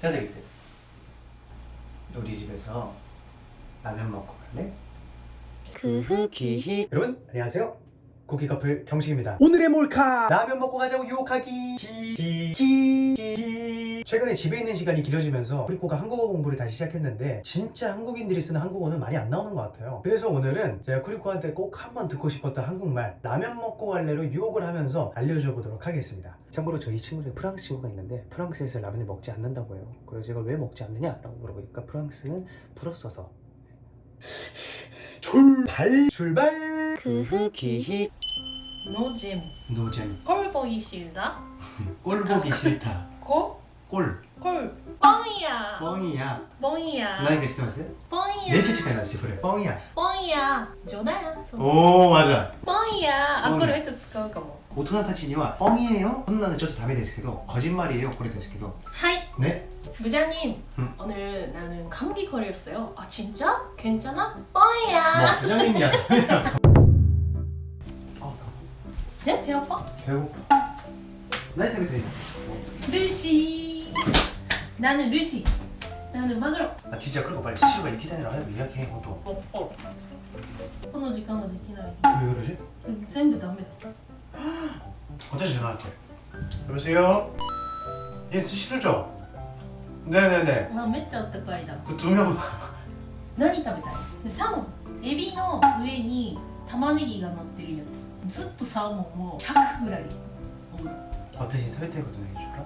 짜장이 때 우리 집에서 라면 먹고 갈래? 그흐 기히. 여러분 안녕하세요. 쿠키 커플 경식입니다. 오늘의 몰카! 라면 먹고 가자고 유혹하기 기기기 최근에 집에 있는 시간이 길어지면서 프리코가 한국어 공부를 다시 시작했는데 진짜 한국인들이 쓰는 한국어는 많이 안 나오는 것 같아요. 그래서 오늘은 제가 쿠리코한테 꼭 한번 듣고 싶었던 한국말 라면 먹고 갈래로 유혹을 하면서 알려줘 보도록 하겠습니다. 참고로 저희 친구 중에 프랑스 친구가 있는데 프랑스에서 라면을 먹지 않는다고 해요. 그래서 제가 왜 먹지 않느냐 라고 물어보니까 프랑스는 불었어서. 출발 출발! 그흐 기히 노잼. 노잼. 꼴 보기 싫다? 꼴 보기 싫다. 꼴? 꼴 꼴 뻥이야 뻥이야 뻥이야 나이가 知ってます 뻥이야 めっちゃ近いなシフレ 뻥이야 뻥이야冗談その 오 맞아 ポンやあポンこれいつ使うかも大人たちには 뻥이에요? そんなのちょっとダメですけど 거짓말이에요 これですけど 하이 네? 부장님 응. 오늘 나는 감기 걸렸어요 아 진짜? 괜찮아? 뭐 뻥이야 부장님이야 아 네? 배 아파? 배고파 나이 때문에 돼 루시 나는 루시 나는 마그로 아 진짜 그리고 빨리 스시로가 이렇게 다니라 하고 예약해 이것도 어, 어. この時間はできない 왜 그러지? 全部ダメだ 어차피 전화할게 여보세요? 예 스시로죠? 네네네 あめっちゃあったかいだ 그 두 명 何食べたいでサーモンエビの上に玉ねぎが乗ってるやつずっとサーモンを100ぐらいおる 어떠신 사회태거든 해줄까?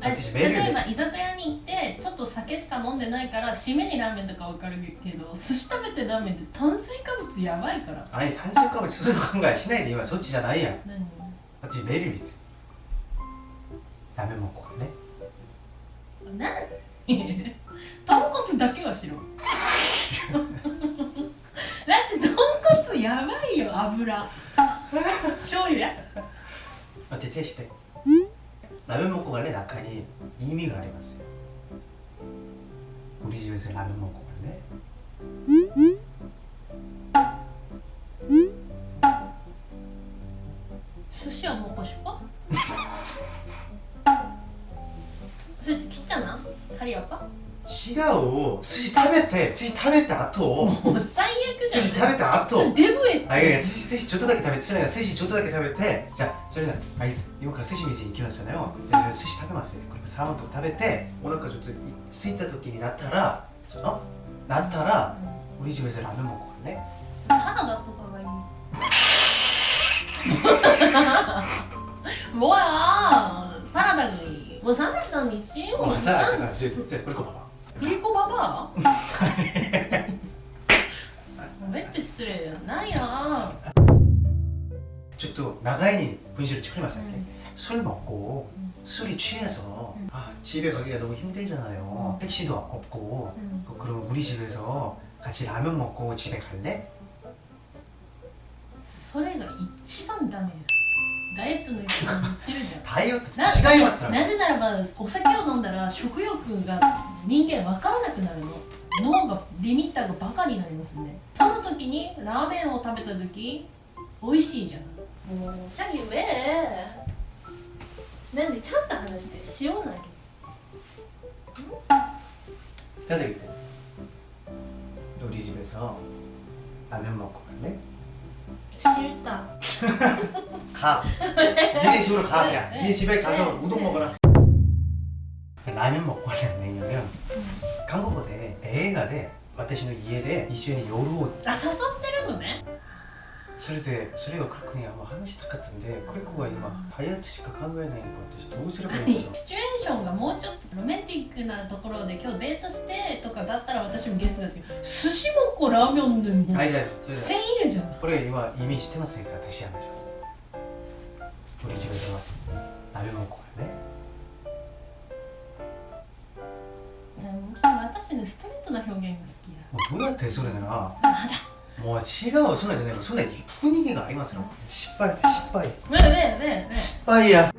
例えば居酒屋に行ってちょっと酒しか飲んでないから締めにラーメンとかわかるけど寿司食べてラーメンって炭水化物やばいから。あれ炭水化物そういう考えしないで今そっちじゃないやん。私ベリー見て。ダメもここね。なん豚骨だけはしろだって豚骨やばいよ油。醤油や。待って手して 라면 먹고 갈래? 낙하니 이미 가려갔어요 우리 집에서 라면 먹고 갈래? 스시 안 먹고 싶어? 스시 키 잖아 다리 아파? 違う寿司食べて寿司食べた後もう最悪じゃん。寿司食べた後。デブえあいやいや寿司寿司ちょっとだけ食べてそれな寿司ちょっとだけ食べてじゃあそれなあいつ今から寿司店に行きましたよ。じゃあ寿司食べます。ねこれサーモンとか食べてお腹ちょっとすいた時になったらそのなったらおにじめせラーメンもこれね。サラダとかがいい。わあサラダがいい。もうサラダにしよう。じゃあこれこんばんは？ 리고 봐봐 振り子ババアめっちゃ失礼やなんや 저또 나가인이 분실을 처리했어요 음. 술 먹고 음. 술이 취해서 음. 아 집에 가기가 너무 힘들잖아요 음. 택시도 없고 うん 그- 그럼 우리 집에서 같이 라면 먹고 집에 갈래? それが一番ダメや ダイエットの一ってるじゃん。ダイエット違いますなぜならばお酒を飲んだら食欲が人間分からなくなるの。脳がリミッターがバカになりますねその時にラーメンを食べた時美味しいじゃん。もうチャギウェなんでちゃんと話して塩投い出てきて。ドリジベさん。ラーメンもこれね。 싫다 가 니네 집으로 가 그냥 니네 집에 가서 우동 먹어라 라면 먹고 가려면 왜냐면 한국어 대映画で私の家で一緒に夜をあ誘ってるのね それでそれがクリコにはもう話したかったんでクリコが今ダイエットしか考えないのか私どうすればいいのかシチュエーションがもうちょっとロメンティックなところで今日デートしてとかだったら私もゲストですけど寿司もこラーメンでもはいじゃあそれで1000いるじゃんこれ今意味してませんか私話します우리 집에서 라면 먹고 갈래? ラー 私ねストレートな表現が好きや 뭐 뭐야 소리나 あじゃ もう違うそんなじゃないそんな行くがありますよ。失敗失敗。ねえねえねえ。失敗や。